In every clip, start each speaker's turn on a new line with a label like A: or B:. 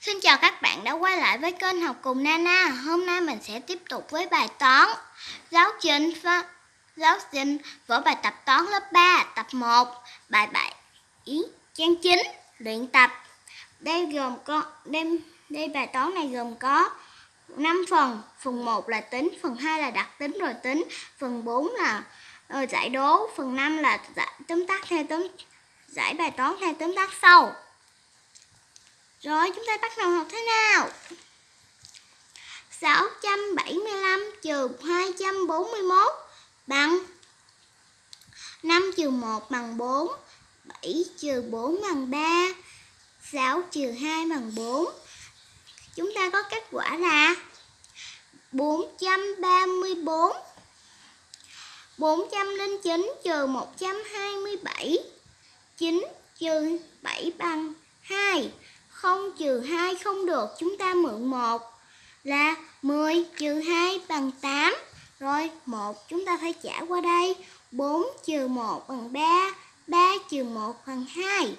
A: Xin chào các bạn đã quay lại với kênh học cùng Nana. Hôm nay mình sẽ tiếp tục với bài toán giáo trình và giáo trình vở bài tập toán lớp 3 tập 1 bài 7 ý trang 9 luyện tập. Đây gồm có đây, đây bài toán này gồm có 5 phần. Phần 1 là tính, phần 2 là đặc tính rồi tính, phần 4 là ờ, giải đố, phần 5 là giải tóm tắt theo tóm giải bài toán theo tóm tắt sau. Rồi, chúng ta bắt đầu học thế nào? 675 trừ 241 bằng 5 trừ 1 bằng 4 7 trừ 4 bằng 3 6 trừ 2 bằng 4 Chúng ta có kết quả là 434 409 trừ 127 9 trừ 7 bằng 2 0 trừ 2 không được, chúng ta mượn 1 là 10 trừ 2 bằng 8. Rồi 1 chúng ta phải trả qua đây. 4 trừ 1 bằng 3, 3 trừ 1 bằng 2.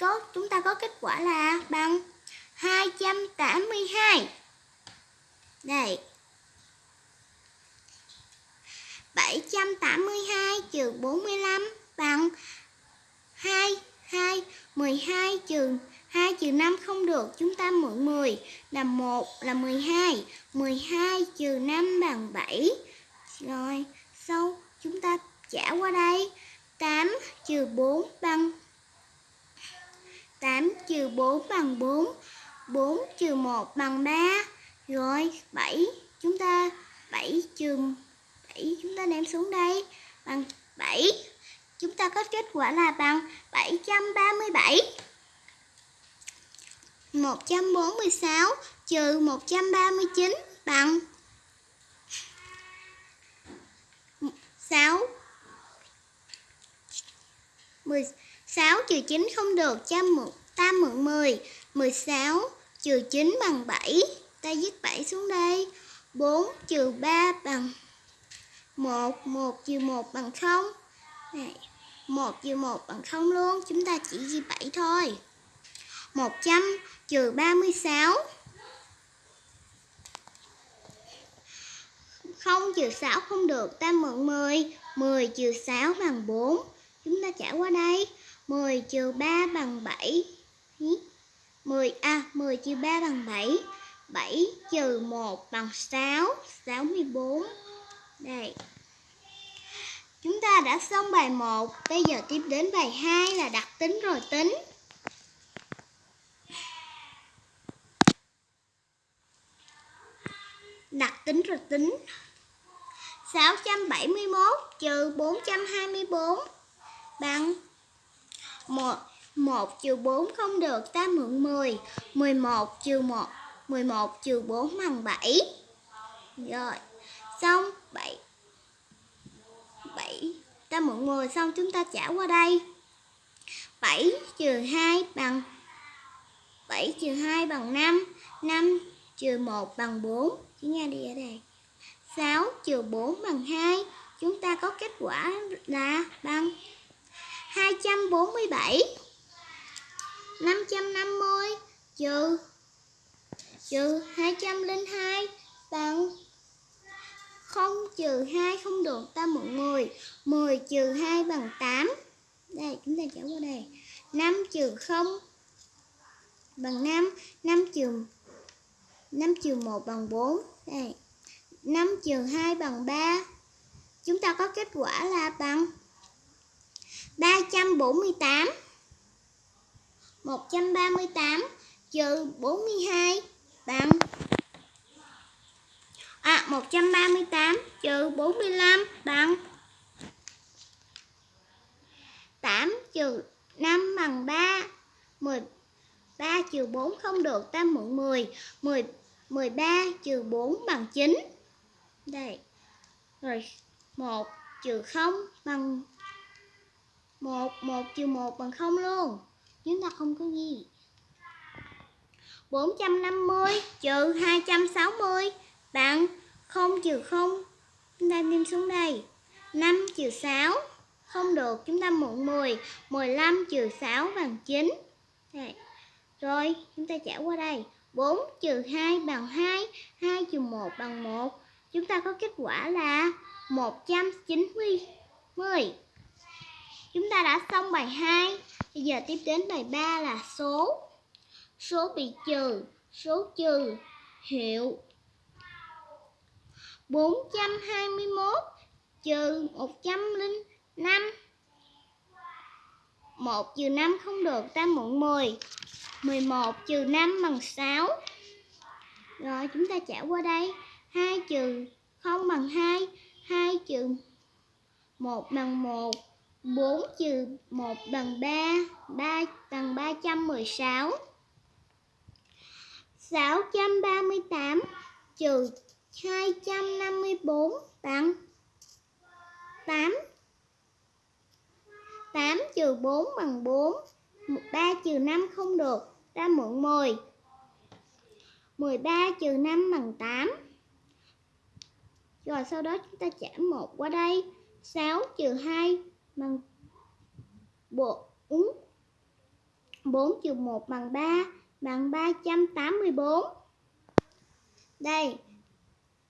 A: Có chúng ta có kết quả là bằng 282. Đây. 782 trừ 45 bằng 2, 2, 12 trừ trừ 5 không được, chúng ta mượn 10 là 1 là 12. 12 trừ 5 bằng 7. Rồi, sau chúng ta trả qua đây. 8 trừ 4 bằng 8 trừ 4 bằng 4. 4 trừ 1 bằng 3. Rồi, 7 chúng ta 7 trừ 7 chúng ta đem xuống đây bằng 7. Chúng ta có kết quả là bằng 737. 146 trừ 139 bằng 6 16 trừ 9 không được, cho ta mượn 10 16 trừ 9 bằng 7 ta viết 7 xuống đây. 4 trừ 3 bằng 1 1 trừ 1 bằng 0 này 1 trừ 1 bằng 0 luôn, chúng ta chỉ ghi 7 thôi. 100 trừ 36 0 trừ 6 không được, ta mượn 10 10 trừ 6 bằng 4 chúng ta trả qua đây. 10 trừ 3 bằng 7 10 à 10 trừ 3 bằng 7 7 trừ 1 bằng 6 64 đây. Chúng ta đã xong bài 1 Bây giờ tiếp đến bài 2 là đặc tính rồi, tính. Tính rồi tính 671 trừ 424 bằng 1 1 trừ 4 không được ta mượn 10 11 trừ 1 11 trừ 4 bằng 7 Rồi, Xong 7 7 Ta mượn 10 xong chúng ta trả qua đây. 7 trừ 2 bằng 7 trừ 2 bằng 5 5 trừ 1 bằng 4 Chữ Nga đi ở đây 6 trừ 4 bằng 2 Chúng ta có kết quả là bằng 247 550 trừ trừ 202 bằng 0 trừ 2 không được, ta mượn 10 10 trừ 2 bằng 8 Đây, chúng ta trả qua đây. 5 trừ 0 bằng 5 5 trừ 5 trừ 1 bằng 4 Đây. 5 trừ 2 bằng 3 Chúng ta có kết quả là bằng 348 138 trừ 42 bằng À 138 trừ 45 bằng 8 trừ 5 bằng 3 13 trừ 4 không được, ta mượn 10 10 13 trừ 4 bằng 9 Đây. Rồi 1 trừ 0 bằng 1 1 trừ 1 bằng 0 luôn. Chúng ta không có gì 450 trừ 260 bằng 0 trừ 0 Chúng ta đem xuống đây. 5 trừ 6 Không được. Chúng ta mượn 10 15 trừ 6 bằng 9 Đây. Rồi, chúng ta trả qua đây. 4 trừ 2 bằng 2, 2 trừ 1 bằng 1. Chúng ta có kết quả là 190. Chúng ta đã xong bài 2. Bây giờ tiếp đến bài 3 là số. Số bị trừ, số trừ, hiệu. 421 trừ 105. 1 trừ 5 không được, ta mượn 10. 11 trừ 5 bằng 6. Rồi chúng ta trả qua đây. 2 trừ 0 bằng 2. 2 trừ 1 bằng 1. 4 trừ 1 bằng 3. 3 bằng 316. 638 trừ 254 bằng 8. 8 trừ 4 bằng 4. 3 trừ 5 không được, ta mượn 10. 13 trừ 5 bằng 8. Rồi sau đó chúng ta trả 1 qua đây. 6 trừ 2 bằng 4. 4 trừ 1 bằng 3 bằng 384. Đây.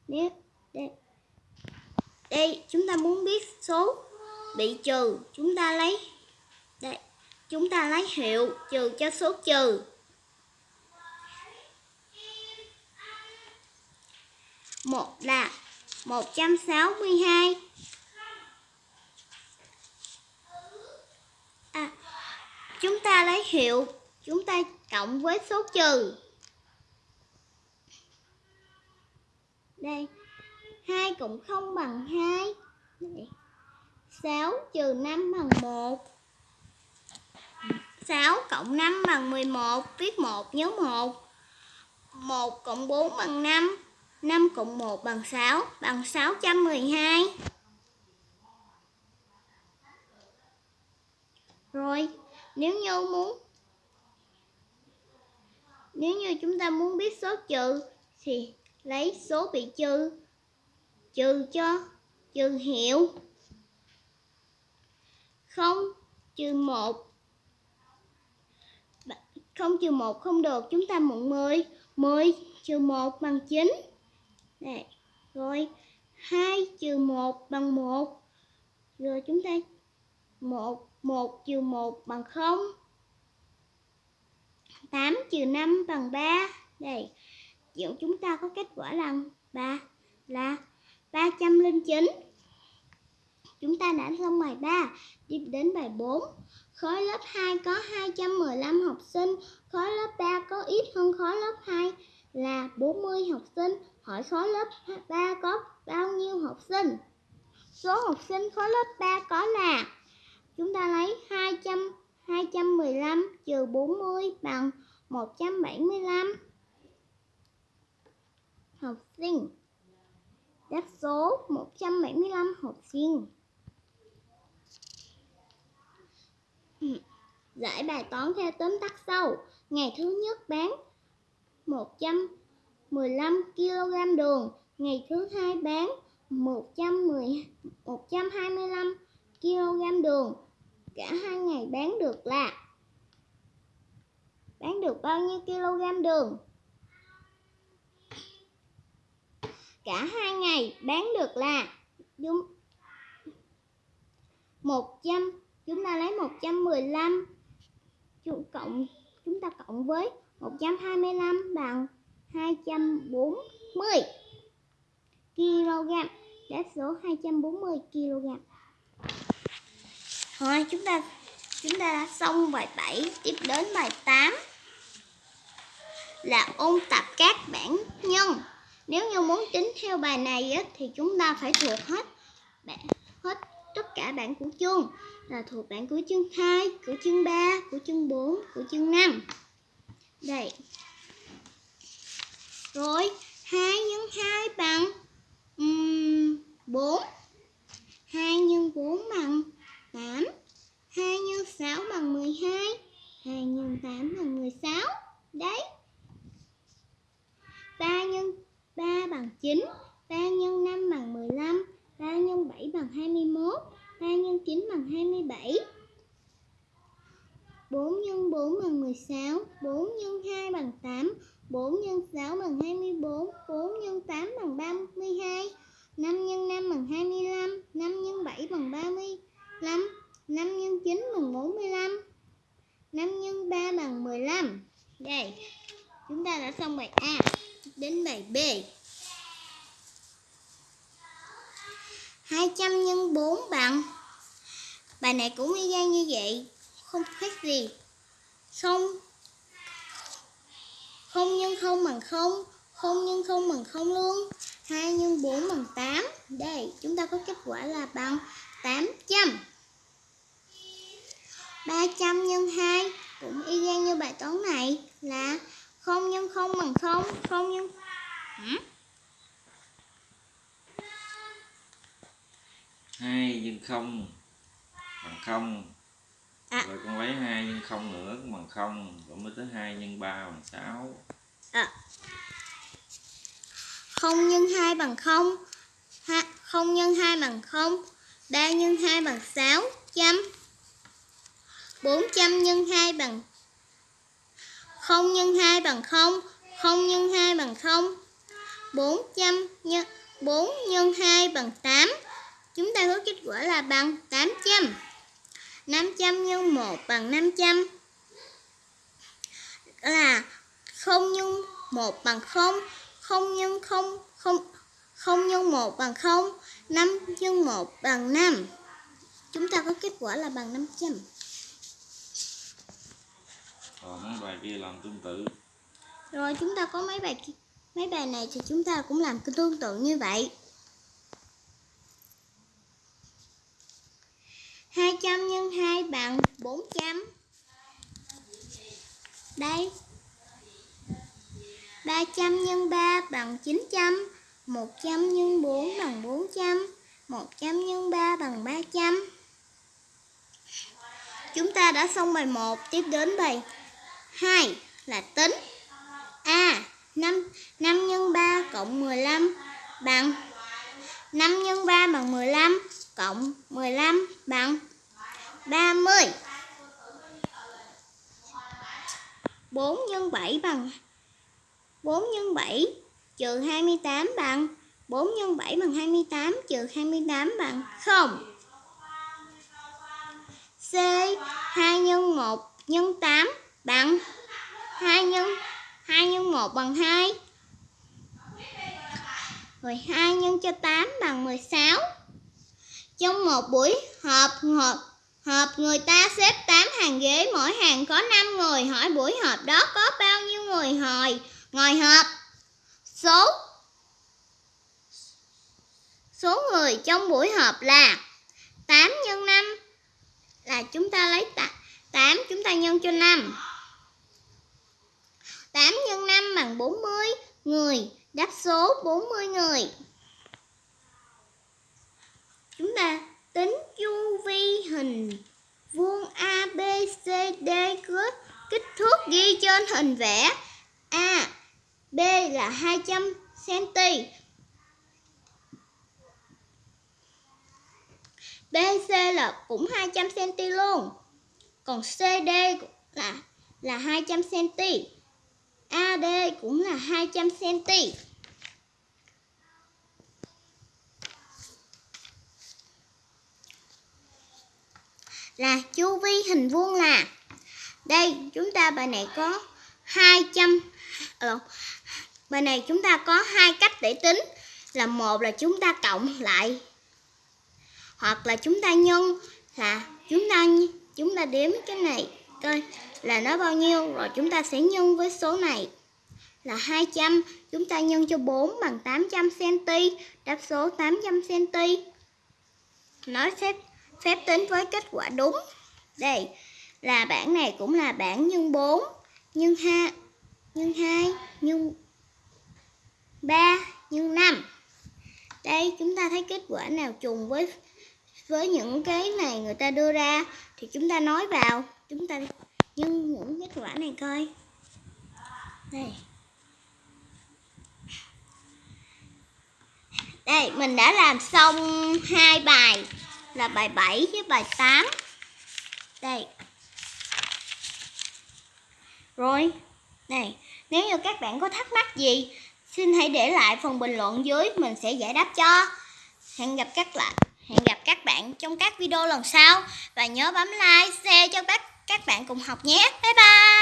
A: Nếu đây. Đây chúng ta muốn biết số bị trừ, chúng ta lấy đây chúng ta lấy hiệu trừ cho số trừ. Một là 162. À, chúng ta lấy hiệu, chúng ta cộng với số trừ. Đây, 2 cũng không bằng 2. Đây. 6 trừ 5 bằng 1. 6 cộng 5 bằng 11, viết 1 nhớ 1. 1 cộng 4 bằng 5, 5 cộng 1 bằng 6, bằng 612. Rồi, nếu như muốn Nếu như chúng ta muốn biết số trừ thì lấy số bị trừ trừ cho trừ hiệu 0 trừ 1 0 trừ 1 không được, chúng ta mượn 10. 10 trừ 1 bằng 9. Đây. Rồi, 2 trừ 1 bằng 1. Rồi chúng ta 1, 1 trừ 1 bằng 0. 8 trừ 5 bằng 3. Đây. Chuyện chúng ta có kết quả là 3 là 309. Chúng ta đã xong bài 3, Đi đến bài 4. Khối lớp 2 có 215 học sinh, khối lớp 3 có ít hơn khối lớp 2 là 40 học sinh. Hỏi khối lớp 3 có bao nhiêu học sinh? Số học sinh khối lớp 3 có là, Chúng ta lấy 200 215 trừ 40 bằng 175 học sinh. Đáp số 175 học sinh. Giải bài toán theo tóm tắt sau. Ngày thứ nhất bán 100 15 kg đường, ngày thứ hai bán 110 125 kg đường. Cả hai ngày bán được là bán được bao nhiêu kg đường? Cả hai ngày bán được là đúng 100 chúng ta lấy 115 cộng chúng ta cộng với 125 bằng 240 kg. Đáp số 240 kg. rồi chúng ta chúng ta đã xong bài 7, tiếp đến bài 8 là ôn tập các bảng nhân. Nếu như muốn tính theo bài này á, thì chúng ta phải thuộc hết hết tất cả bảng của chương là thuộc bảng của chương 2, của chương 3, của chương 4, của chương 5. Đây. Rồi, 2 nhân 2 bằng um, 4. 2 nhân 4 bằng 8. 2 nhân 6 bằng 12. 2 nhân 8 bằng 16. Đấy. 3 nhân 3 bằng 9. 3 nhân 5 bằng 15. 3 nhân 7 bằng 21. 3 nhân 9 bằng 27 4 nhân 4 4 bằng 16 4 nhân 2 bằng 8 4 x 6 bằng 24 4 x 8 bằng 32 5 x 5 bằng 25 5 x 7 bằng 35 5 x 9 bằng 45 5 x 3 bằng 15 Đây, Chúng ta đã xong bài A Đến bài B. 200 x 4 bằng, Bài này cũng y gan như vậy, Không khác gì. Xong không nhân không bằng không Không nhân không bằng không luôn 2 nhân 4 bằng 8 Đây chúng ta có kết quả là bằng 800 300 nhân 2 Cũng y gan như bài toán này Là không nhân không bằng không Không nhân Hả?
B: hai nhân không bằng không
A: À.
B: rồi con lấy hai không nữa cũng bằng không rồi mới tới hai nhân ba bằng sáu.
A: À. Không nhân 2 bằng 0 ha, không nhân 2 bằng 0 3 nhân 2 bằng 6 trăm 400 nhân 2 bằng 0 nhân 2 bằng 0 0 nhân 2 bằng 0 400 nhân 4 nhân 2 bằng 8 Chúng ta có kết quả là bằng 800 500 nhân 1 bằng 500 là 0 nhân 1 bằng 0 0 nhân 0 0 0 nhân 1 bằng 0 5 nhân 1 bằng 5 Chúng ta có kết quả là bằng 500
B: còn mấy bài kia làm tương tự.
A: Rồi chúng ta có mấy bài mấy bài này thì chúng ta cũng làm cái tương tự như vậy 200 nhân 2 bằng 400 Đây. 300 nhân 3 bằng 900 100 nhân 4 bằng 400 100 nhân 3 bằng 300 Chúng ta đã xong bài 1 Tiếp đến bài 2 là tính. A à, 5, 5 nhân 3 cộng 15 bằng 5 nhân 3 bằng 15 cộng 15 bằng 30 4 x 7 bằng. 4 x 7 trừ 28 bằng. 4 x 7 bằng 28 trừ 28 bằng 0 C 2 x 1 x 8 bằng 2 x 2 x 1 bằng 2 Rồi 2 nhân cho 8 bằng 16 Trong một buổi họp họp họp người ta xếp 8 hàng ghế, mỗi hàng có 5 người. Hỏi buổi họp đó có bao nhiêu người? Hồi ngồi họp. Số. Số người trong buổi họp là 8 nhân 5 là chúng ta lấy 8 chúng ta nhân cho 5 8 nhân 5 bằng 40 người. Đáp số 40 người. Chúng ta tính chu vi hình vuông A, B, C, D có kích thước ghi trên hình vẽ. A, B là 200 cm. BC là cũng 200 cm luôn. Còn CD là là 200 cm. AD cũng là 200 cm. Là chu vi hình vuông là đây chúng ta bài này có 200 ờ, Bài này chúng ta có hai cách để tính. Là một là chúng ta cộng lại Hoặc là chúng ta nhân Là chúng ta chúng ta đếm cái này coi là nó bao nhiêu rồi chúng ta sẽ nhân với số này. Là 200 chúng ta nhân cho 4 bằng 800 cm đáp số 800 cm nó phép phép tính với kết quả đúng. Đây là bảng này cũng là bảng nhân 4 nhân 2 nhân 2 nhân 3 nhân 5 đây, chúng ta thấy kết quả nào trùng với với những cái này người ta đưa ra thì chúng ta nói vào. Chúng ta nhân những kết quả này coi. Đây. Đây, mình đã làm xong hai bài. Là bài 7 với bài 8 đây rồi. Này, nếu như các bạn có thắc mắc gì, xin hãy để lại phần bình luận dưới, mình sẽ giải đáp cho. Hẹn gặp các lại, hẹn gặp các bạn trong các video lần sau và nhớ bấm like, share cho các các bạn cùng học nhé. Bye bye.